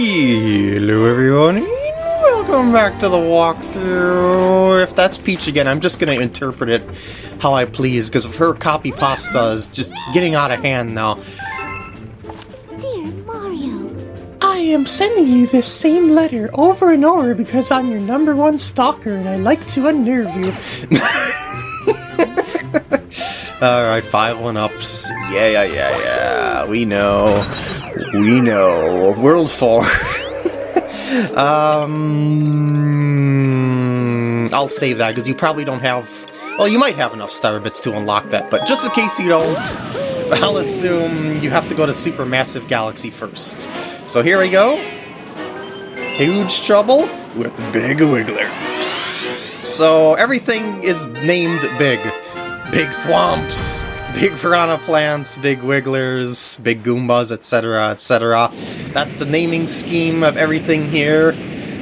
Hello everyone, welcome back to the walkthrough. If that's Peach again, I'm just gonna interpret it how I please, because of her copy pasta is just getting out of hand now. Dear Mario, I am sending you this same letter over and over because I'm your number one stalker and I like to unnerve you. Alright, five one-ups. Yeah, yeah, yeah, yeah. We know. We know. World 4. um, I'll save that, because you probably don't have... Well, you might have enough star bits to unlock that, but just in case you don't, I'll assume you have to go to Supermassive Galaxy first. So here we go. Huge trouble with Big Wigglers. So everything is named Big. Big Thwomps, Big Piranha Plants, Big Wigglers, Big Goombas, etc., etc. That's the naming scheme of everything here.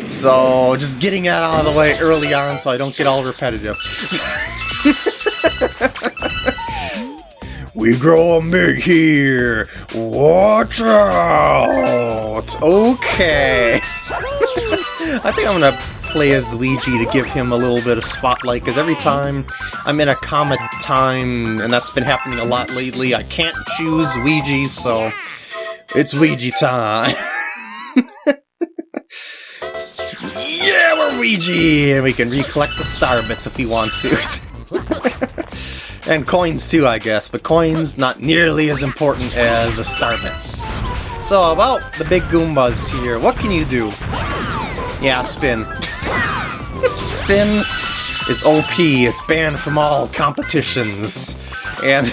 So, just getting that out of the way early on so I don't get all repetitive. we grow big here! Watch out! Okay! I think I'm gonna play as Luigi to give him a little bit of spotlight, because every time I'm in a Comet time, and that's been happening a lot lately, I can't choose Luigi, so it's Luigi time. yeah, we're Luigi! And we can recollect the star bits if we want to. and coins too, I guess, but coins not nearly as important as the star bits. So, about the big Goombas here, what can you do? Yeah, spin. Spin is OP, it's banned from all competitions. And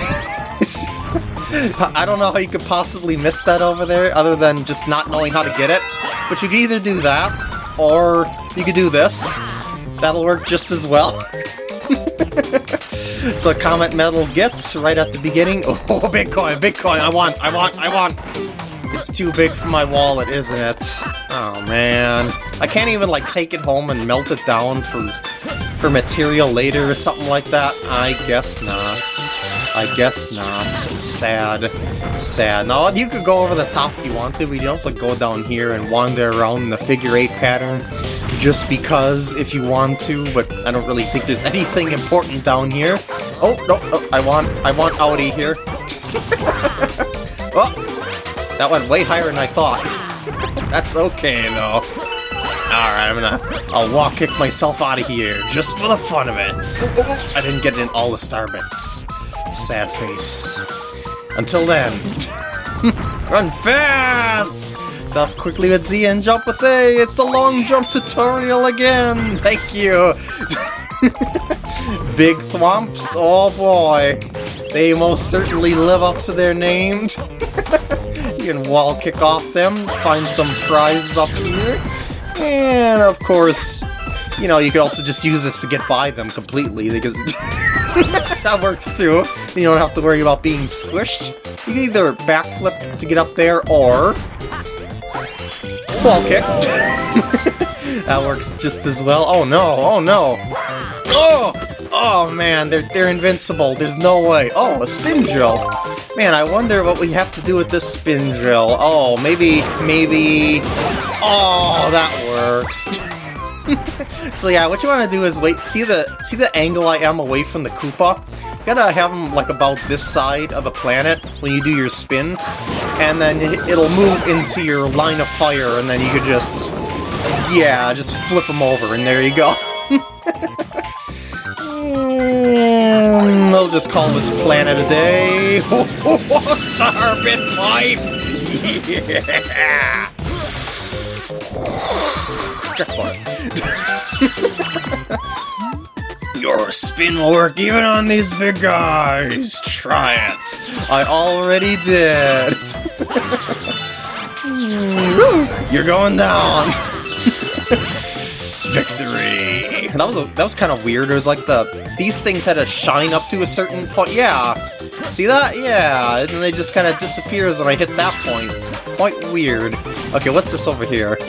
I don't know how you could possibly miss that over there, other than just not knowing how to get it. But you can either do that, or you could do this. That'll work just as well. so Comet Medal gets right at the beginning. Oh, Bitcoin, Bitcoin, I want, I want, I want! It's too big for my wallet, isn't it? Oh man. I can't even like take it home and melt it down for for material later or something like that? I guess not. I guess not. Sad. Sad. Now, you could go over the top if you want to, but you can also go down here and wander around in the figure eight pattern just because if you want to, but I don't really think there's anything important down here. Oh, no, no I want, I want Audi here. oh, that went way higher than I thought. That's okay, though. Alright, I'm gonna... I'll wall kick myself out of here, just for the fun of it. I didn't get in all the star bits. Sad face. Until then... Run fast! Stop quickly with Z and jump with A! It's the long jump tutorial again! Thank you! Big thwomps? Oh boy! They most certainly live up to their name. Can wall kick off them, find some prizes up here, and of course, you know, you could also just use this to get by them completely, because that works too. You don't have to worry about being squished. You can either backflip to get up there, or wall kick. that works just as well. Oh no, oh no. Oh! Oh man, they're, they're invincible. There's no way. Oh, a spin drill. Man, I wonder what we have to do with this spin drill. Oh, maybe, maybe... Oh, that works. so yeah, what you want to do is wait, see the see the angle I am away from the Koopa? You gotta have them like about this side of the planet when you do your spin, and then it'll move into your line of fire, and then you could just, yeah, just flip them over, and there you go. Mm, we'll just call this planet a day. Starbit pipe! Yeah! Your spin will work even on these big guys. Try it. I already did. You're going down. Victory. That was a, that was kind of weird. It was like the these things had to shine up to a certain point. Yeah. See that? Yeah. And then they just kind of disappears when I hit that point. Quite weird. Okay, what's this over here?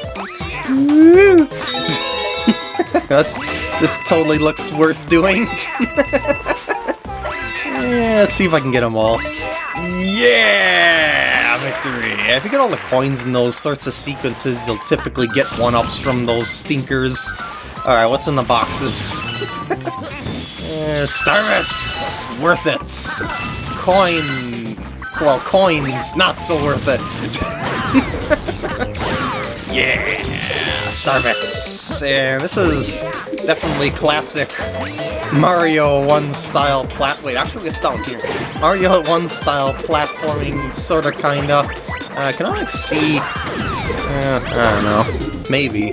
That's, this totally looks worth doing. yeah, let's see if I can get them all. Yeah! Victory! If you get all the coins in those sorts of sequences, you'll typically get one-ups from those stinkers. Alright, what's in the boxes? uh, Starbits! Worth it! Coin... Well, coins, not so worth it. yeah! Starbits! And this is definitely classic Mario 1 style plat- wait, actually it's down here. Mario 1 style platforming, sorta kinda. Uh, can I like see... Uh, I don't know. Maybe.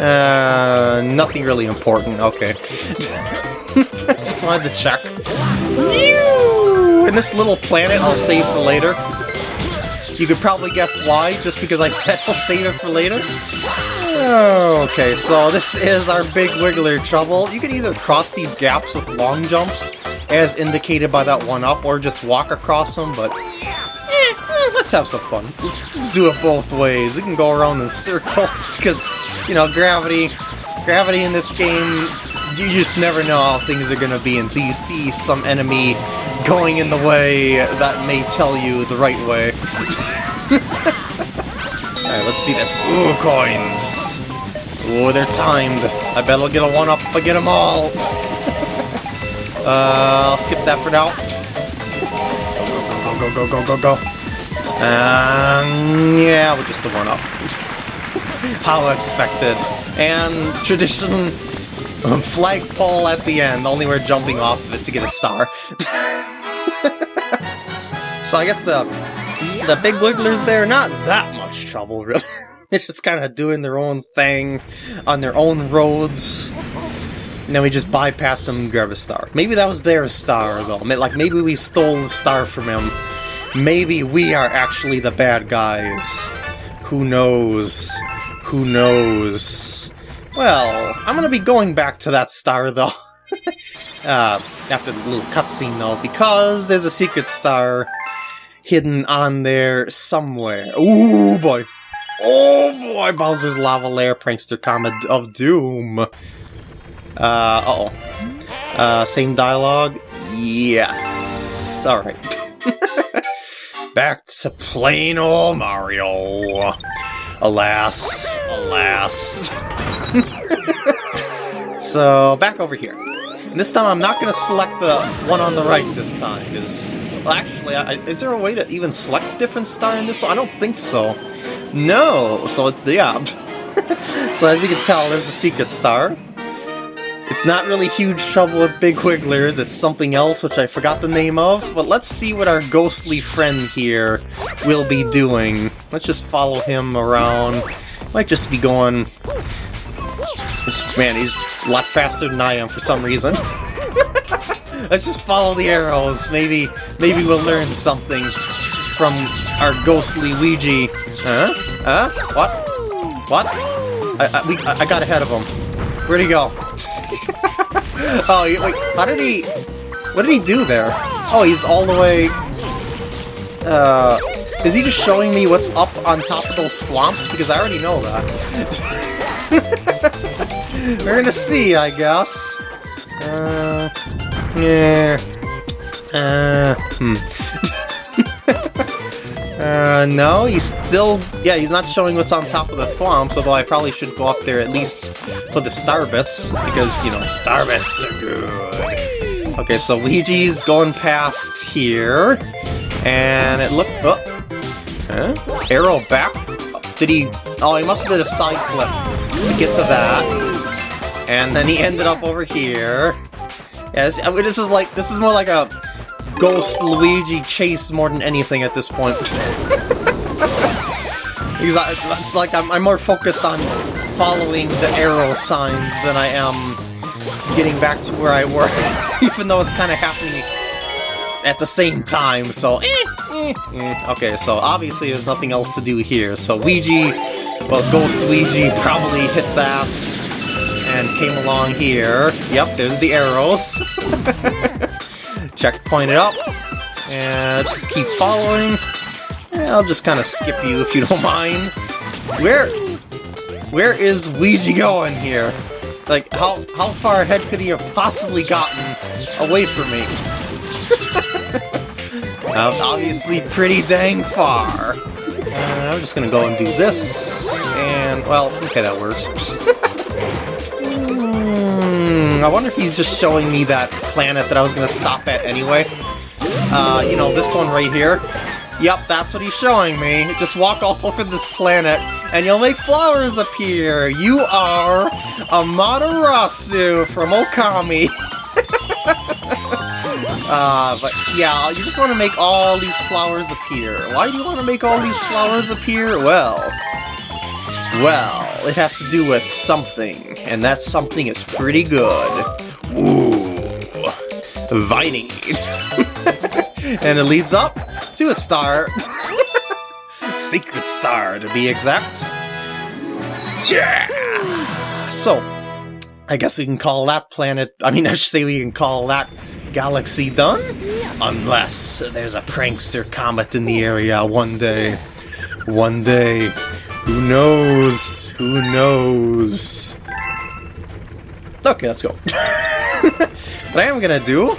Uh, nothing really important, okay. Just wanted to check. And this little planet I'll save for later. You could probably guess why, just because I said I'll save it for later. Okay, so this is our big wiggler trouble. You can either cross these gaps with long jumps, as indicated by that one up, or just walk across them, but eh, let's have some fun. Let's, let's do it both ways. We can go around in circles, because, you know, gravity, gravity in this game, you just never know how things are going to be until you see some enemy going in the way that may tell you the right way. Alright, let's see this. Ooh, coins! Ooh, they're timed. I bet I'll get a one-up if I get them all. uh, I'll skip that for now. Go, go, go, go, go, go, go. Um, yeah, we're just a one-up. How expected. And tradition, um, flagpole at the end, only we're jumping off of it to get a star. so I guess the the big wigglers there, not that much trouble, really. They're just kind of doing their own thing on their own roads. And then we just bypass them and grab a star. Maybe that was their star, though. Like, maybe we stole the star from him. Maybe we are actually the bad guys. Who knows? Who knows? Well, I'm gonna be going back to that star, though. uh, after the little cutscene, though, because there's a secret star hidden on there somewhere. Ooh, boy. Oh, boy. Bowser's Lava Lair Prankster Comet of Doom. Uh, uh-oh. Uh, same dialogue? Yes. Alright. Back to plain old Mario. Alas, alas. so, back over here. And this time I'm not going to select the one on the right this time, because... Well, actually, I, is there a way to even select different star in this? I don't think so. No! So, yeah. so as you can tell, there's a secret star. It's not really huge trouble with Big Wigglers, it's something else which I forgot the name of, but let's see what our ghostly friend here will be doing. Let's just follow him around. Might just be going... Man, he's a lot faster than I am for some reason. Let's just follow the arrows. Maybe, maybe we'll learn something from our ghostly Ouija. Huh? Huh? What? What? I, I, we, I got ahead of him. Where'd he go? oh, wait, how did he... What did he do there? Oh, he's all the way... Uh... Is he just showing me what's up on top of those thwomps? Because I already know that. We're gonna see, I guess. Uh, yeah. Uh, hmm. uh, no, he's still... Yeah, he's not showing what's on top of the thwomps, although I probably should go up there at least for the star bits, because, you know, star bits are good. Okay, so Luigi's going past here, and it looked... Oh, huh? Arrow back? Did he... Oh, he must have did a side flip to get to that. And then he ended up over here. Yes, I mean, this is like this is more like a Ghost Luigi chase more than anything at this point. because it's, it's like I'm, I'm more focused on following the arrow signs than I am getting back to where I were, even though it's kind of happening at the same time, so eh, eh, eh. Okay, so obviously there's nothing else to do here, so Ouija, well, Ghost Ouija probably hit that, and came along here. Yep, there's the arrows. Checkpoint it up. And just keep following. I'll just kind of skip you if you don't mind. Where... Where is Ouija going here? Like, how, how far ahead could he have possibly gotten away from me? Uh, obviously pretty dang far. Uh, I'm just gonna go and do this, and, well, okay, that works. I wonder if he's just showing me that planet that I was gonna stop at anyway. Uh, you know, this one right here. Yep, that's what he's showing me. Just walk all over this planet, and you'll make flowers appear. You are Amaterasu from Okami. uh, but yeah, you just want to make all these flowers appear. Why do you want to make all these flowers appear? Well, well, it has to do with something, and that something is pretty good. Ooh, Viningade. and it leads up to a star. Secret star, to be exact. Yeah! So, I guess we can call that planet, I mean, I should say we can call that galaxy done? Unless there's a prankster comet in the area one day. One day. Who knows? Who knows? Okay, let's go. what I am gonna do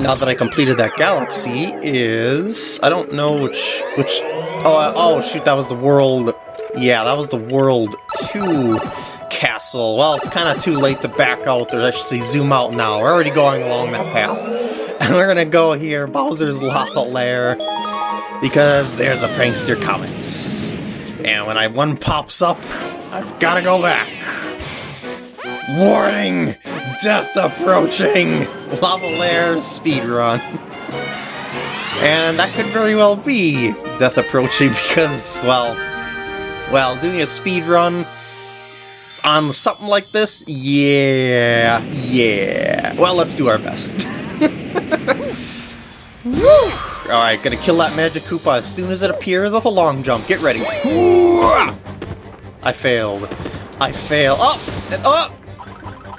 now that I completed that galaxy is... I don't know which... which oh, oh, shoot, that was the world... Yeah, that was the World 2 castle. Well, it's kind of too late to back out, or I should say zoom out now. We're already going along that path. And we're gonna go here, Bowser's Lava Lair, because there's a prankster comet. And when I one pops up, I've gotta go back. Warning! Death approaching! Lava Lair speedrun. And that could very well be death approaching because, well, well, doing a speedrun on something like this, yeah, yeah. Well, let's do our best. Alright, gonna kill that Magic Koopa as soon as it appears with a long jump. Get ready. I failed. I fail. Up! Oh, and up!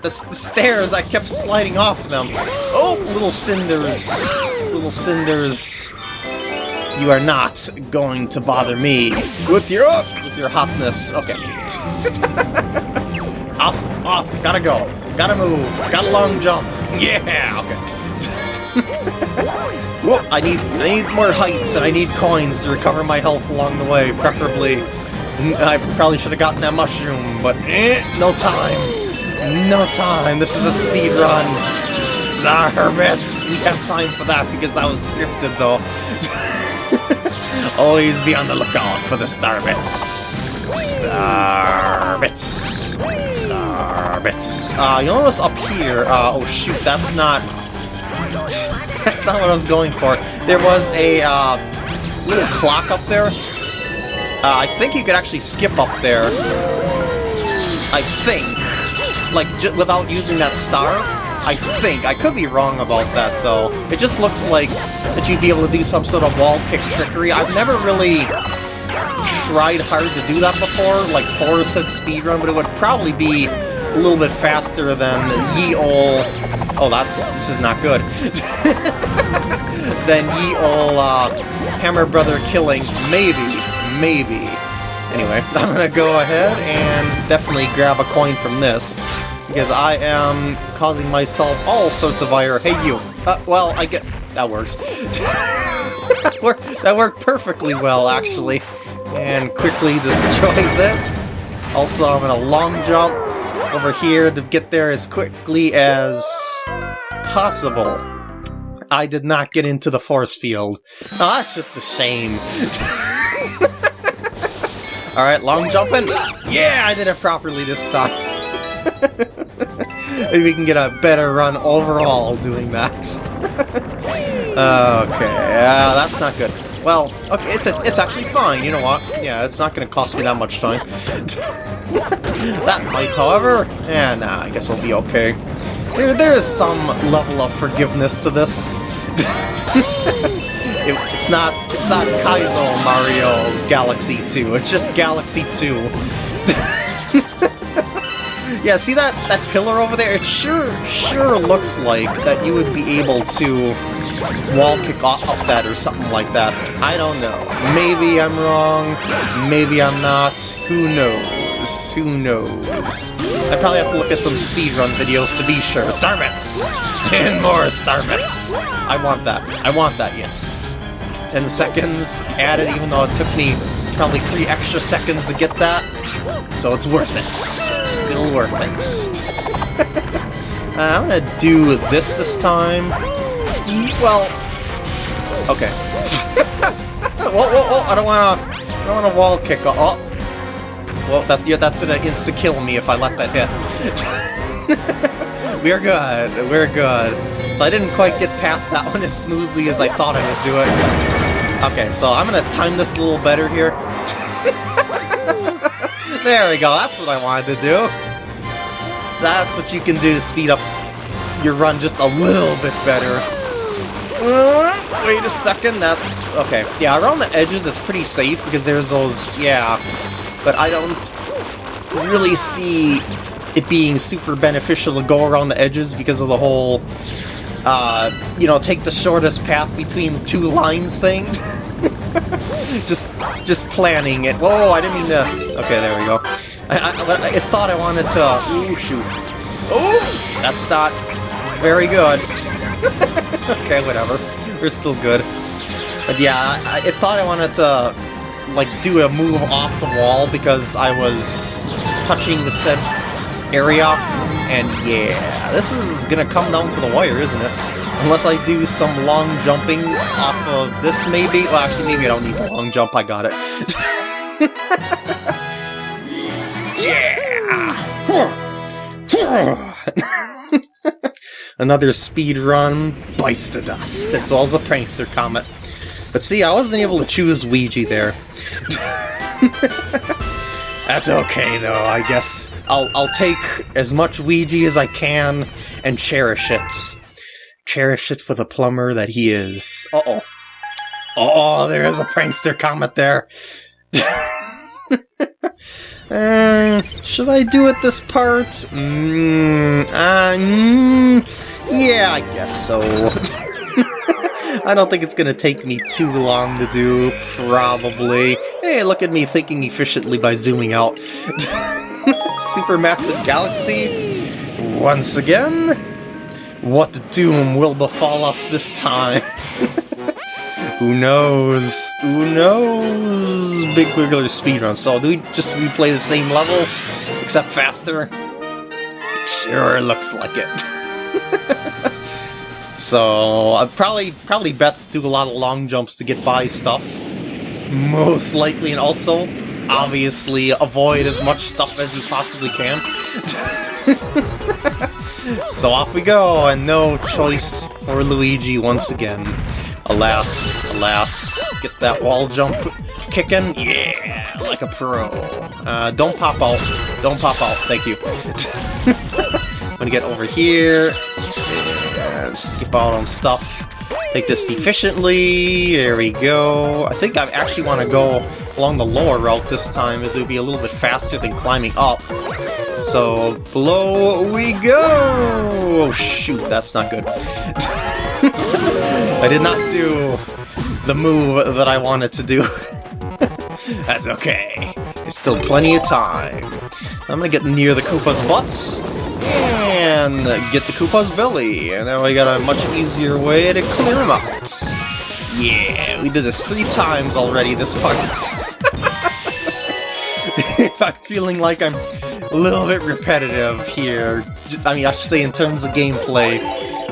The, the stairs, I kept sliding off them. Oh, little cinders. Little cinders. You are not going to bother me with your oh, with your hotness. Okay. off, off. Gotta go. Gotta move. Got a long jump. Yeah. Okay. Whoa! I need I need more heights and I need coins to recover my health along the way, preferably. I probably should have gotten that mushroom, but eh, no time. No time, this is a speed run. Starbits! We have time for that because I was scripted though. Always be on the lookout for the Starbits. Starbits. Starbits. Uh, you'll notice up here, uh, oh shoot, that's not... That's not what I was going for. There was a, uh, little clock up there. Uh, I think you could actually skip up there. I think like, without using that star? I think. I could be wrong about that, though. It just looks like that you'd be able to do some sort of wall kick trickery. I've never really tried hard to do that before, like Forrest said speedrun, but it would probably be a little bit faster than ye ol... Oh, that's... this is not good. than ye ol uh, Hammer Brother killing. Maybe. Maybe. Anyway, I'm gonna go ahead and definitely grab a coin from this, because I am causing myself all sorts of ire. Hey, you! Uh, well, I get... that works. that worked perfectly well, actually. And quickly destroy this. Also, I'm gonna long jump over here to get there as quickly as possible. I did not get into the force field. Oh, that's just a shame. Alright, long jumping. Yeah, I did it properly this time. Maybe we can get a better run overall doing that. okay, uh, that's not good. Well, okay, it's a, it's actually fine, you know what? Yeah, it's not going to cost me that much time. that might, however, yeah, nah, I guess it'll be okay. There, there is some level of forgiveness to this. It, it's not it's not Kaizo Mario Galaxy 2, it's just Galaxy 2. Yeah, see that, that pillar over there? It sure sure looks like that you would be able to wall kick up that or something like that. I don't know. Maybe I'm wrong, maybe I'm not. Who knows? Who knows? I probably have to look at some speedrun videos to be sure. Starbits! And more Starbits! I want that. I want that, yes. 10 seconds added, even though it took me probably 3 extra seconds to get that. So it's worth it. Still worth it. uh, I'm gonna do this this time. E well, okay. whoa, whoa, whoa! I don't wanna, I don't wanna wall kick. Oh, well, that's yeah, that's gonna insta kill me if I let that hit. We're good. We're good. So I didn't quite get past that one as smoothly as I thought I would do it. Okay, so I'm gonna time this a little better here. there we go, that's what I wanted to do. That's what you can do to speed up your run just a little bit better. Uh, wait a second, that's... Okay, yeah, around the edges it's pretty safe because there's those... Yeah, but I don't really see it being super beneficial to go around the edges because of the whole, uh, you know, take the shortest path between the two lines thing. just, just planning it. Whoa, I didn't mean to... Okay, there we go. I, I, I thought I wanted to... Ooh, shoot. Ooh! That's not very good. okay, whatever. We're still good. But yeah, I, I thought I wanted to like do a move off the wall because I was touching the said area, and yeah, this is gonna come down to the wire, isn't it? Unless I do some long jumping off of this, maybe? Well, actually, maybe I don't need the long jump, I got it. yeah! Another speed run bites the dust. It's all a prankster comet. But see, I wasn't able to choose Ouija there. That's okay, though. I guess I'll I'll take as much Ouija as I can and cherish it. Cherish it for the plumber that he is. Uh-oh. Oh, there is a prankster comet there. uh, should I do it this part? Mm, uh, mm, yeah, I guess so. I don't think it's gonna take me too long to do, probably. Hey, look at me thinking efficiently by zooming out. Supermassive galaxy, once again? What doom will befall us this time? Who knows? Who knows? Big Wiggler speedrun. So do we just replay the same level, except faster? It sure looks like it. So uh, probably probably best to do a lot of long jumps to get by stuff. Most likely, and also, obviously, avoid as much stuff as you possibly can. so off we go, and no choice for Luigi once again. Alas, alas, get that wall jump kicking, yeah, like a pro. Uh, don't pop out, don't pop out, thank you. I'm gonna get over here, and skip out on stuff. Take this efficiently, there we go. I think I actually want to go along the lower route this time, as it would be a little bit faster than climbing up. So, below we go! Oh shoot, that's not good. I did not do the move that I wanted to do. that's okay. There's still plenty of time. I'm gonna get near the Koopa's butt and get the Koopa's belly. And now we got a much easier way to clear him out. Yeah, we did this three times already this part. if I'm feeling like I'm a little bit repetitive here, I mean, I should say in terms of gameplay,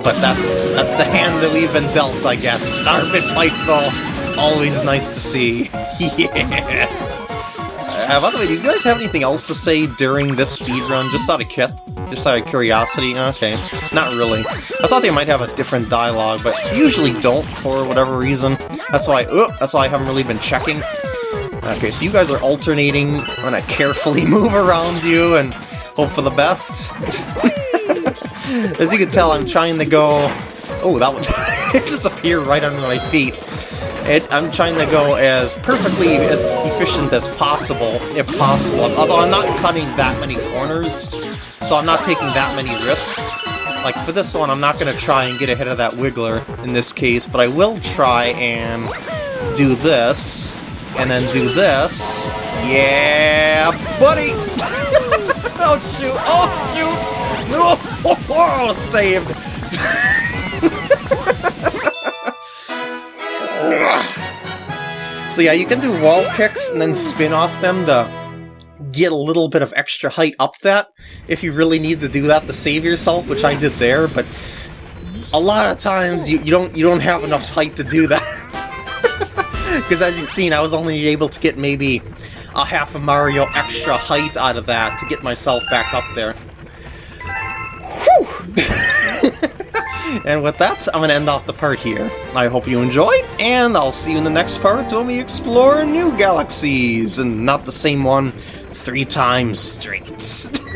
but that's that's the hand that we've been dealt, I guess. Starbit Pipe, always nice to see. yes! Uh, by the way, do you guys have anything else to say during this speedrun, just out of just out of curiosity? Okay, not really. I thought they might have a different dialogue, but usually don't for whatever reason. That's why, oh, that's why I haven't really been checking. Okay, so you guys are alternating. I'm gonna carefully move around you and hope for the best. As you can tell, I'm trying to go... Oh, that one... it just appeared right under my feet. It, I'm trying to go as perfectly as efficient as possible, if possible. Although I'm not cutting that many corners, so I'm not taking that many risks. Like, for this one, I'm not going to try and get ahead of that Wiggler in this case, but I will try and do this, and then do this. Yeah, buddy! oh, shoot! Oh, shoot! No! Oh, saved! So yeah, you can do wall kicks and then spin off them to get a little bit of extra height up that, if you really need to do that to save yourself, which I did there, but a lot of times you, you don't you don't have enough height to do that. Because as you've seen, I was only able to get maybe a half a Mario extra height out of that to get myself back up there. and with that, I'm going to end off the part here. I hope you enjoyed, and I'll see you in the next part when we explore new galaxies, and not the same one three times straight.